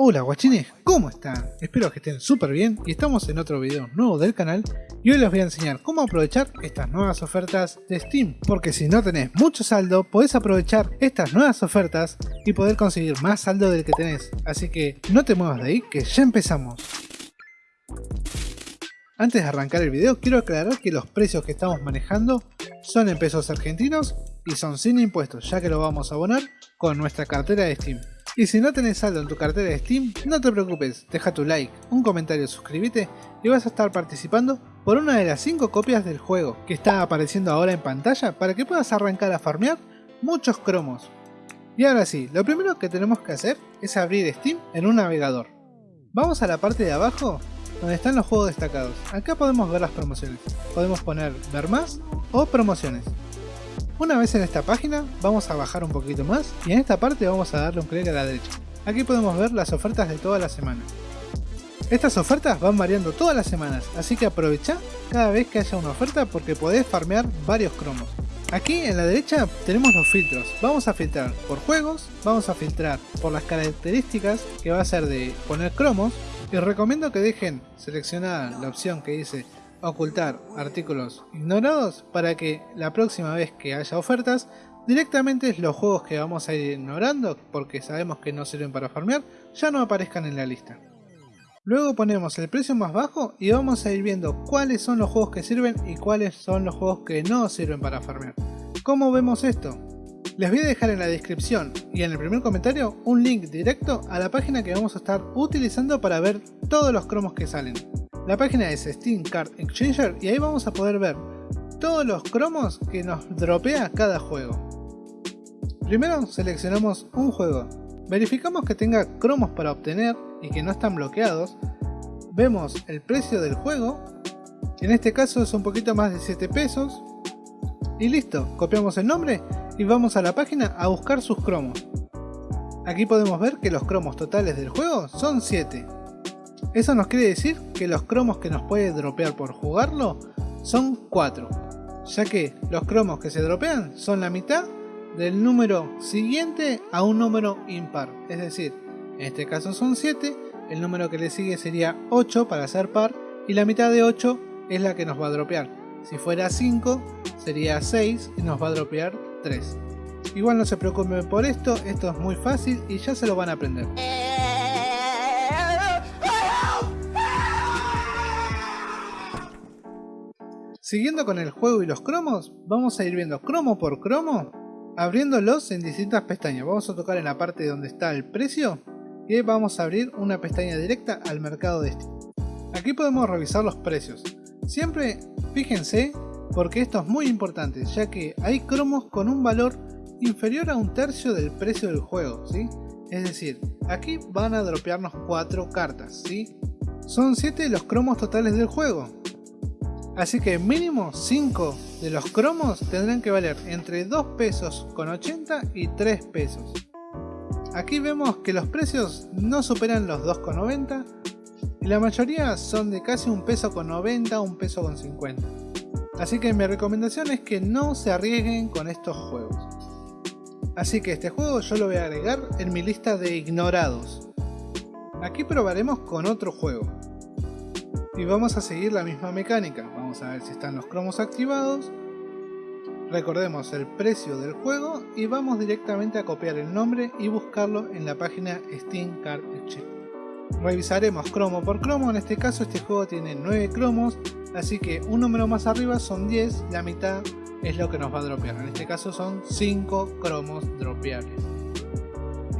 Hola guachines, ¿cómo están? Espero que estén súper bien y estamos en otro video nuevo del canal y hoy les voy a enseñar cómo aprovechar estas nuevas ofertas de Steam porque si no tenés mucho saldo podés aprovechar estas nuevas ofertas y poder conseguir más saldo del que tenés. Así que no te muevas de ahí que ya empezamos. Antes de arrancar el video quiero aclarar que los precios que estamos manejando son en pesos argentinos y son sin impuestos ya que lo vamos a abonar con nuestra cartera de Steam y si no tenés saldo en tu cartera de Steam, no te preocupes, deja tu like, un comentario, suscríbete y vas a estar participando por una de las 5 copias del juego que está apareciendo ahora en pantalla para que puedas arrancar a farmear muchos cromos. Y ahora sí, lo primero que tenemos que hacer es abrir Steam en un navegador. Vamos a la parte de abajo donde están los juegos destacados. Acá podemos ver las promociones. Podemos poner ver más o promociones. Una vez en esta página, vamos a bajar un poquito más y en esta parte vamos a darle un clic a la derecha. Aquí podemos ver las ofertas de toda la semana. Estas ofertas van variando todas las semanas, así que aprovecha cada vez que haya una oferta porque podés farmear varios cromos. Aquí en la derecha tenemos los filtros, vamos a filtrar por juegos, vamos a filtrar por las características que va a ser de poner cromos y recomiendo que dejen seleccionada la opción que dice ocultar artículos ignorados para que la próxima vez que haya ofertas directamente los juegos que vamos a ir ignorando porque sabemos que no sirven para farmear ya no aparezcan en la lista. Luego ponemos el precio más bajo y vamos a ir viendo cuáles son los juegos que sirven y cuáles son los juegos que no sirven para farmear. ¿Cómo vemos esto? Les voy a dejar en la descripción y en el primer comentario un link directo a la página que vamos a estar utilizando para ver todos los cromos que salen. La página es Steam Card Exchanger y ahí vamos a poder ver todos los cromos que nos dropea cada juego. Primero seleccionamos un juego, verificamos que tenga cromos para obtener y que no están bloqueados, vemos el precio del juego, en este caso es un poquito más de 7 pesos, y listo, copiamos el nombre y vamos a la página a buscar sus cromos. Aquí podemos ver que los cromos totales del juego son 7. Eso nos quiere decir que los cromos que nos puede dropear por jugarlo son 4, ya que los cromos que se dropean son la mitad del número siguiente a un número impar, es decir, en este caso son 7, el número que le sigue sería 8 para ser par y la mitad de 8 es la que nos va a dropear. Si fuera 5 sería 6 y nos va a dropear 3. Igual no se preocupen por esto, esto es muy fácil y ya se lo van a aprender. Siguiendo con el juego y los cromos, vamos a ir viendo cromo por cromo, abriéndolos en distintas pestañas. Vamos a tocar en la parte donde está el precio y vamos a abrir una pestaña directa al mercado de Steam. Aquí podemos revisar los precios. Siempre fíjense porque esto es muy importante, ya que hay cromos con un valor inferior a un tercio del precio del juego, ¿sí? Es decir, aquí van a dropearnos 4 cartas, ¿sí? Son 7 los cromos totales del juego, Así que mínimo 5 de los cromos tendrán que valer entre 2 pesos con 80 y 3 pesos. Aquí vemos que los precios no superan los 2,90 y la mayoría son de casi un peso con 90 un peso con 50. Así que mi recomendación es que no se arriesguen con estos juegos. Así que este juego yo lo voy a agregar en mi lista de ignorados. Aquí probaremos con otro juego y vamos a seguir la misma mecánica. Vamos a ver si están los cromos activados. Recordemos el precio del juego y vamos directamente a copiar el nombre y buscarlo en la página Steam Card Exchange. Revisaremos cromo por cromo, en este caso este juego tiene 9 cromos, así que un número más arriba son 10, la mitad es lo que nos va a dropear. En este caso son 5 cromos dropeables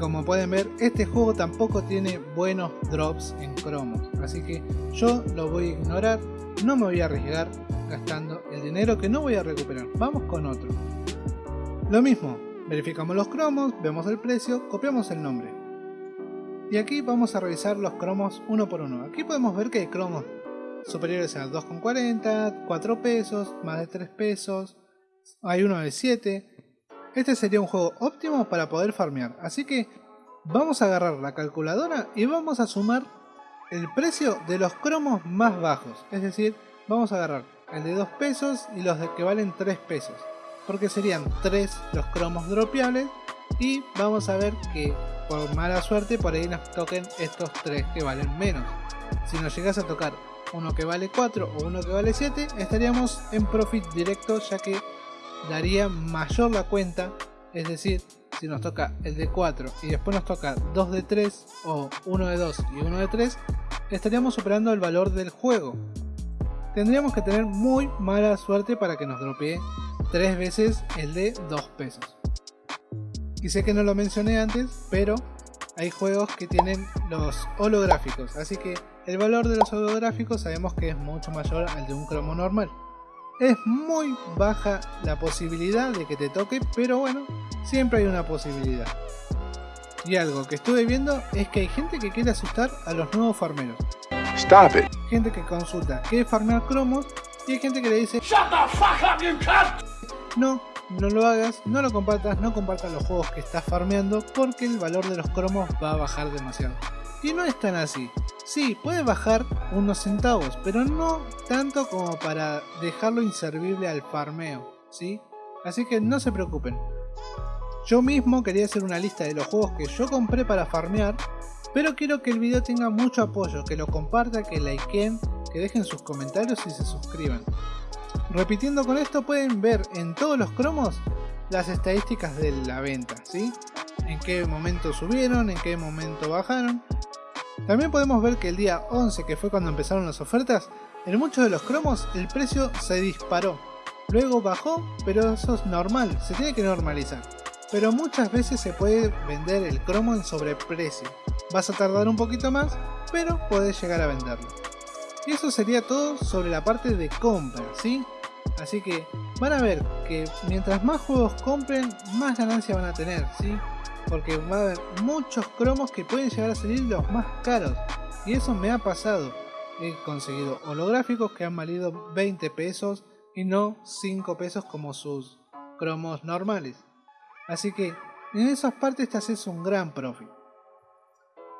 como pueden ver este juego tampoco tiene buenos drops en cromos así que yo lo voy a ignorar no me voy a arriesgar gastando el dinero que no voy a recuperar. Vamos con otro. Lo mismo verificamos los cromos vemos el precio copiamos el nombre. Y aquí vamos a revisar los cromos uno por uno. Aquí podemos ver que hay cromos superiores a 2,40 4 pesos más de 3 pesos. Hay uno de 7 este sería un juego óptimo para poder farmear, así que vamos a agarrar la calculadora y vamos a sumar el precio de los cromos más bajos, es decir, vamos a agarrar el de 2 pesos y los de que valen 3 pesos, porque serían 3 los cromos dropeables y vamos a ver que por mala suerte por ahí nos toquen estos tres que valen menos. Si nos llegas a tocar uno que vale 4 o uno que vale 7, estaríamos en profit directo ya que daría mayor la cuenta, es decir, si nos toca el de 4 y después nos toca 2 de 3 o 1 de 2 y 1 de 3, estaríamos superando el valor del juego. Tendríamos que tener muy mala suerte para que nos dropee 3 veces el de 2 pesos. Y sé que no lo mencioné antes, pero hay juegos que tienen los holográficos, así que el valor de los holográficos sabemos que es mucho mayor al de un cromo normal. Es muy baja la posibilidad de que te toque, pero bueno, siempre hay una posibilidad. Y algo que estuve viendo es que hay gente que quiere asustar a los nuevos farmeros. Stop it. Gente que consulta qué farmear cromos y hay gente que le dice Shut the fuck up, you No, no lo hagas, no lo compartas, no compartas los juegos que estás farmeando porque el valor de los cromos va a bajar demasiado. Y no es tan así. Sí, puede bajar unos centavos, pero no tanto como para dejarlo inservible al farmeo, ¿sí? Así que no se preocupen. Yo mismo quería hacer una lista de los juegos que yo compré para farmear, pero quiero que el video tenga mucho apoyo, que lo compartan, que likeen, que dejen sus comentarios y se suscriban. Repitiendo con esto pueden ver en todos los cromos las estadísticas de la venta, ¿sí? En qué momento subieron, en qué momento bajaron también podemos ver que el día 11, que fue cuando empezaron las ofertas, en muchos de los cromos el precio se disparó. Luego bajó, pero eso es normal, se tiene que normalizar. Pero muchas veces se puede vender el cromo en sobreprecio. Vas a tardar un poquito más, pero puedes llegar a venderlo. Y eso sería todo sobre la parte de compra, ¿sí? Así que van a ver que mientras más juegos compren, más ganancia van a tener, ¿sí? porque va a haber muchos cromos que pueden llegar a salir los más caros. Y eso me ha pasado. He conseguido holográficos que han valido 20 pesos y no 5 pesos como sus cromos normales. Así que en esas partes te haces un gran profit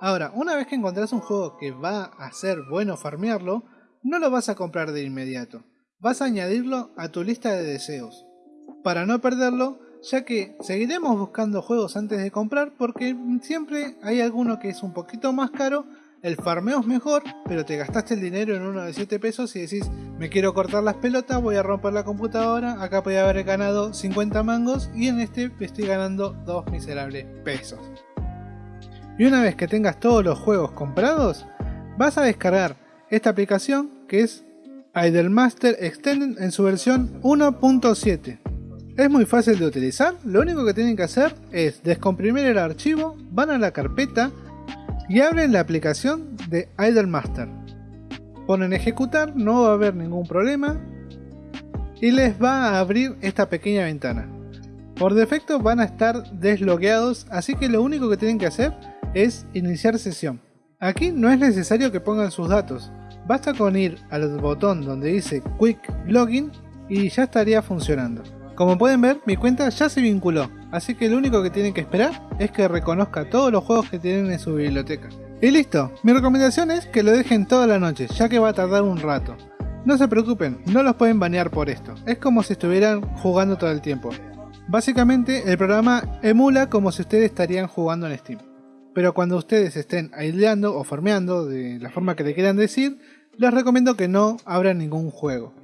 ahora una vez que encontrás un juego que va a ser bueno farmearlo no lo vas a comprar de inmediato vas a añadirlo a tu lista de deseos para no perderlo ya que seguiremos buscando juegos antes de comprar porque siempre hay alguno que es un poquito más caro, el farmeo es mejor, pero te gastaste el dinero en uno de 7 pesos y decís, me quiero cortar las pelotas, voy a romper la computadora, acá podía haber ganado 50 mangos y en este estoy ganando 2 miserables pesos. Y una vez que tengas todos los juegos comprados, vas a descargar esta aplicación que es Idlemaster Extended en su versión 1.7. Es muy fácil de utilizar, lo único que tienen que hacer es descomprimir el archivo, van a la carpeta y abren la aplicación de Idlemaster. Ponen ejecutar, no va a haber ningún problema y les va a abrir esta pequeña ventana. Por defecto van a estar deslogueados, así que lo único que tienen que hacer es iniciar sesión. Aquí no es necesario que pongan sus datos, basta con ir al botón donde dice Quick Login y ya estaría funcionando. Como pueden ver, mi cuenta ya se vinculó, así que lo único que tienen que esperar es que reconozca todos los juegos que tienen en su biblioteca. Y listo, mi recomendación es que lo dejen toda la noche, ya que va a tardar un rato. No se preocupen, no los pueden banear por esto, es como si estuvieran jugando todo el tiempo. Básicamente el programa emula como si ustedes estarían jugando en Steam. Pero cuando ustedes estén aislando o farmeando, de la forma que le quieran decir, les recomiendo que no abran ningún juego.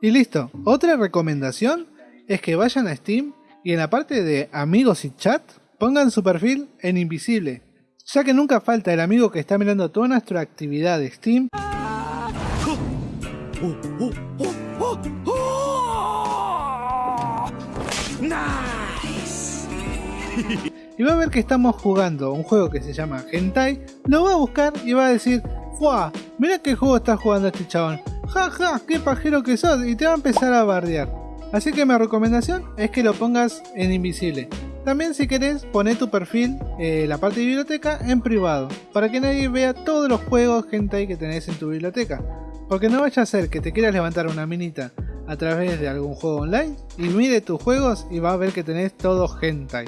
Y listo, otra recomendación es que vayan a Steam y en la parte de amigos y chat pongan su perfil en invisible, ya que nunca falta el amigo que está mirando toda nuestra actividad de Steam y va a ver que estamos jugando un juego que se llama Hentai, lo va a buscar y va a decir ¡Fua! Mira qué juego está jugando este chabón. ¡Ja, ja! ¡Qué pajero que sos! Y te va a empezar a bardear. Así que mi recomendación es que lo pongas en invisible. También si querés poner tu perfil, eh, la parte de biblioteca, en privado, para que nadie vea todos los juegos hentai que tenés en tu biblioteca. Porque no vaya a ser que te quieras levantar una minita a través de algún juego online y mire tus juegos y va a ver que tenés todo hentai.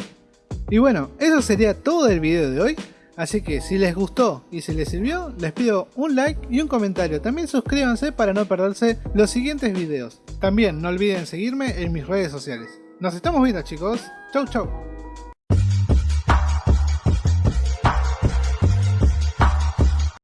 Y bueno, eso sería todo el video de hoy. Así que si les gustó y si les sirvió, les pido un like y un comentario. También suscríbanse para no perderse los siguientes videos. También no olviden seguirme en mis redes sociales. Nos estamos viendo chicos. Chau chau.